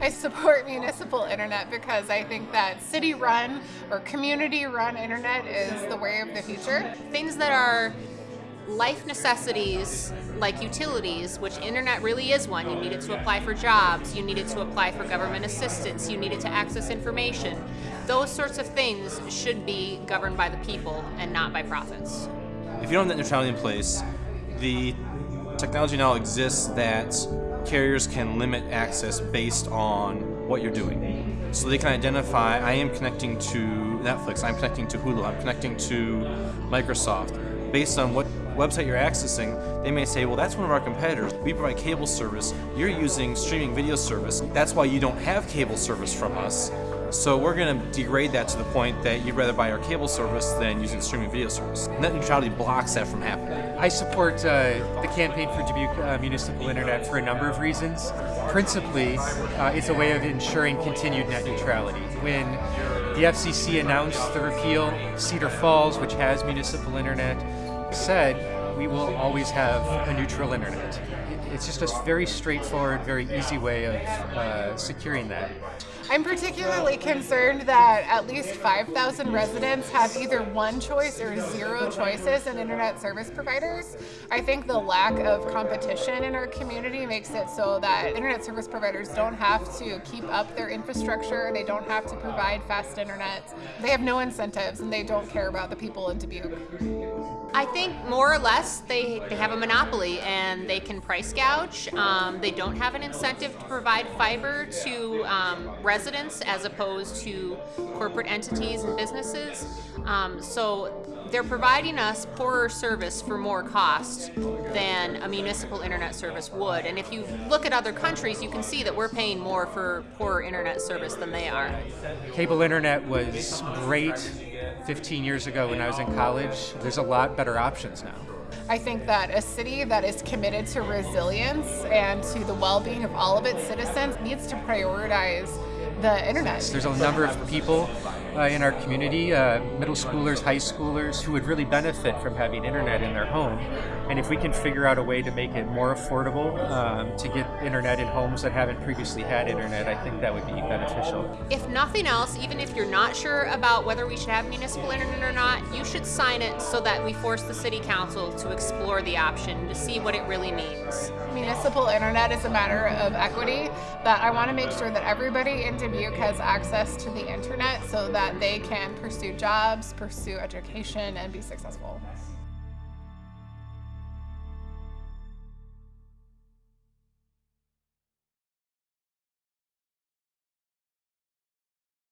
I support municipal internet because I think that city run or community run internet is the way of the future. Things that are life necessities like utilities, which internet really is one. You need it to apply for jobs, you need it to apply for government assistance, you need it to access information. Those sorts of things should be governed by the people and not by profits. If you don't have net neutrality in place, the technology now exists that carriers can limit access based on what you're doing. So they can identify, I am connecting to Netflix, I'm connecting to Hulu, I'm connecting to Microsoft. Based on what website you're accessing, they may say, well, that's one of our competitors. We provide cable service. You're using streaming video service. That's why you don't have cable service from us. So we're going to degrade that to the point that you'd rather buy our cable service than using streaming video service. Net neutrality blocks that from happening. I support uh, the campaign for Dubuque uh, Municipal Internet for a number of reasons. Principally, uh, it's a way of ensuring continued net neutrality. When the FCC announced the repeal, Cedar Falls, which has municipal internet, said we will always have a neutral internet. It's just a very straightforward, very easy way of uh, securing that. I'm particularly concerned that at least 5,000 residents have either one choice or zero choices in internet service providers. I think the lack of competition in our community makes it so that internet service providers don't have to keep up their infrastructure, they don't have to provide fast internet. They have no incentives and they don't care about the people in Dubuque. I think more or less they, they have a monopoly and they can price gouge. Um, they don't have an incentive to provide fiber to um, residents as opposed to corporate entities and businesses. Um, so they're providing us poorer service for more cost than a municipal internet service would. And if you look at other countries, you can see that we're paying more for poorer internet service than they are. Cable internet was great 15 years ago when I was in college. There's a lot better options now. I think that a city that is committed to resilience and to the well-being of all of its citizens needs to prioritize the internet. There's a number of people uh, in our community, uh, middle schoolers, high schoolers, who would really benefit from having internet in their home. And if we can figure out a way to make it more affordable um, to get internet in homes that haven't previously had internet, I think that would be beneficial. If nothing else, even if you're not sure about whether we should have municipal internet or not, you should sign it so that we force the city council to explore the option to see what it really means. Municipal internet is a matter of equity, but I want to make sure that everybody in Dubuque has access to the internet so that they can pursue jobs, pursue education, and be successful.